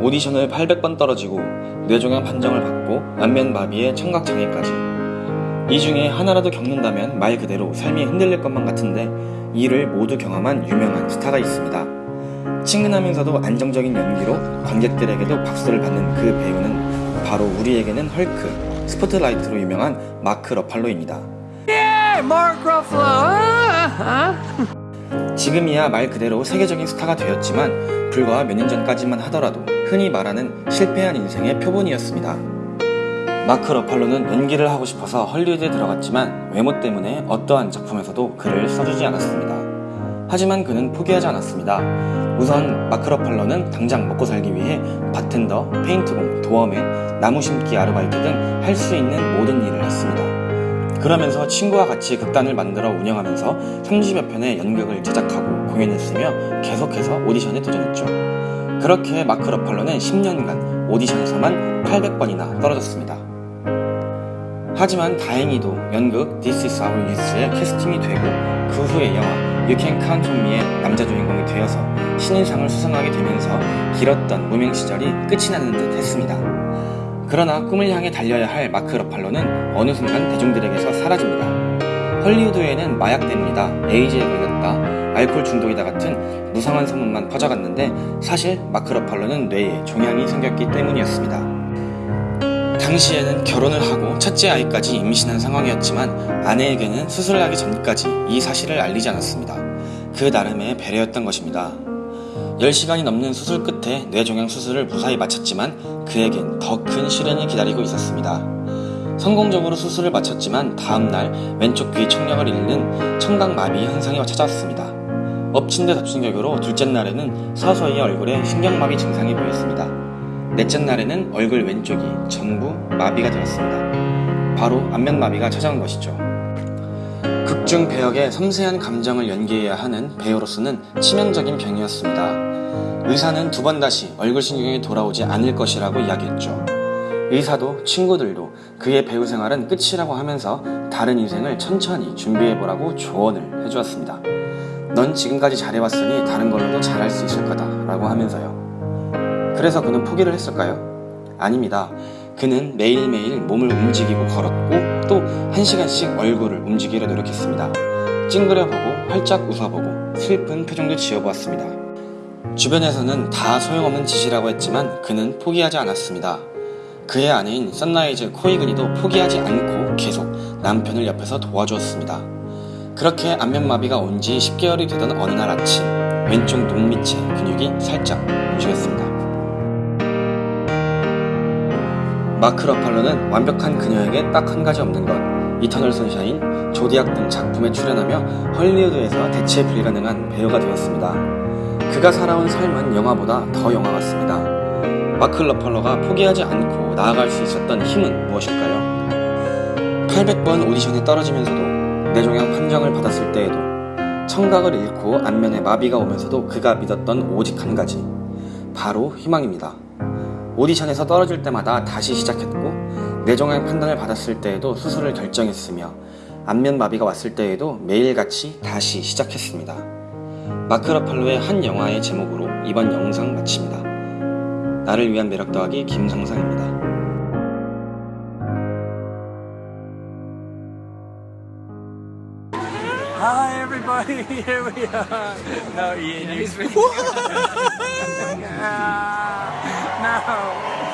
오디션을 800번 떨어지고 뇌종양 판정을 받고 안면마비에 청각장애까지 이 중에 하나라도 겪는다면 말 그대로 삶이 흔들릴 것만 같은데 이를 모두 경험한 유명한 스타가 있습니다. 친근하면서도 안정적인 연기로 관객들에게도 박수를 받는 그 배우는 바로 우리에게는 헐크, 스포트라이트로 유명한 마크 러팔로입니다. Ruffalo. 지금이야 말 그대로 세계적인 스타가 되었지만 불과 몇 년 전까지만 하더라도 흔히 말하는 실패한 인생의 표본이었습니다. 마크 러팔로는 연기를 하고 싶어서 헐리우드에 들어갔지만 외모 때문에 어떠한 작품에서도 글을 써주지 않았습니다. 하지만 그는 포기하지 않았습니다. 우선 마크 러팔로는 당장 먹고 살기 위해 바텐더, 페인트공, 도어맨, 나무 심기 아르바이트 등 할 수 있는 모든 일을 했습니다. 그러면서 친구와 같이 극단을 만들어 운영하면서 30여 편의 연극을 제작하고 공연했으며 계속해서 오디션에 도전했죠. 그렇게 마크 러팔로는 10년간 오디션에서만 800번이나 떨어졌습니다. 하지만 다행히도 연극 This is Our Youth에 캐스팅이 되고 그 후에 영화 You Can Count on Me의 남자 주인공이 되어서 신인상을 수상하게 되면서 길었던 무명 시절이 끝이 나는 듯 했습니다. 그러나 꿈을 향해 달려야 할 마크 러팔로는 어느 순간 대중들에게서 사라집니다. 헐리우드에는 마약 때문이다, 에이즈에 걸렸다, 알코올 중독이다 같은 무상한 소문만 퍼져갔는데 사실 마크 러팔로는 뇌에 종양이 생겼기 때문이었습니다. 당시에는 결혼을 하고 첫째 아이까지 임신한 상황이었지만 아내에게는 수술을 하기 전까지 이 사실을 알리지 않았습니다. 그 나름의 배려였던 것입니다. 10시간이 넘는 수술 끝에 뇌종양 수술을 무사히 마쳤지만 그에겐 더 큰 시련이 기다리고 있었습니다. 성공적으로 수술을 마쳤지만 다음날 왼쪽 귀 청력을 잃는 청각마비 현상이 찾아왔습니다. 엎친 데 덮친 격으로 둘째 날에는 서서히 얼굴에 신경마비 증상이 보였습니다. 넷째 날에는 얼굴 왼쪽이 전부 마비가 되었습니다. 바로 안면마비가 찾아온 것이죠. 극중 배역의 섬세한 감정을 연기해야 하는 배우로서는 치명적인 병이었습니다. 의사는 두 번 다시 얼굴 신경이 돌아오지 않을 것이라고 이야기했죠. 의사도 친구들도 그의 배우 생활은 끝이라고 하면서 다른 인생을 천천히 준비해보라고 조언을 해주었습니다. 넌 지금까지 잘해왔으니 다른 걸로도 잘할 수 있을 거다 라고 하면서요. 그래서 그는 포기를 했을까요? 아닙니다. 그는 매일매일 몸을 움직이고 걸었고 또 한 시간씩 얼굴을 움직이려 노력했습니다. 찡그려보고 활짝 웃어보고 슬픈 표정도 지어보았습니다. 주변에서는 다 소용없는 짓이라고 했지만 그는 포기하지 않았습니다. 그의 아내인 선라이즈 코이그니도 포기하지 않고 계속 남편을 옆에서 도와주었습니다. 그렇게 안면마비가 온 지 10개월이 되던 어느 날 아침 왼쪽 눈 밑에 근육이 살짝 움직였습니다. 마크 러팔로는 완벽한 그녀에게 딱 한 가지 없는 것 이터널 선샤인, 조디악 등 작품에 출연하며 헐리우드에서 대체 불가능한 배우가 되었습니다. 그가 살아온 삶은 영화보다 더 영화 같습니다. 마크 러팔로가 포기하지 않고 나아갈 수 있었던 힘은 무엇일까요? 800번 오디션에 떨어지면서도 뇌종양 판정을 받았을 때에도 청각을 잃고 안면에 마비가 오면서도 그가 믿었던 오직 한 가지 바로 희망입니다. 오디션에서 떨어질 때마다 다시 시작했고 뇌종양 판단을 받았을 때에도 수술을 결정했으며 안면 마비가 왔을 때에도 매일같이 다시 시작했습니다. 마크 러팔로의 한 영화의 제목으로 이번 영상 마칩니다. 나를 위한 매력 더하기 김성상입니다. Hi, everybody. Here we are. No, Ian, you. No.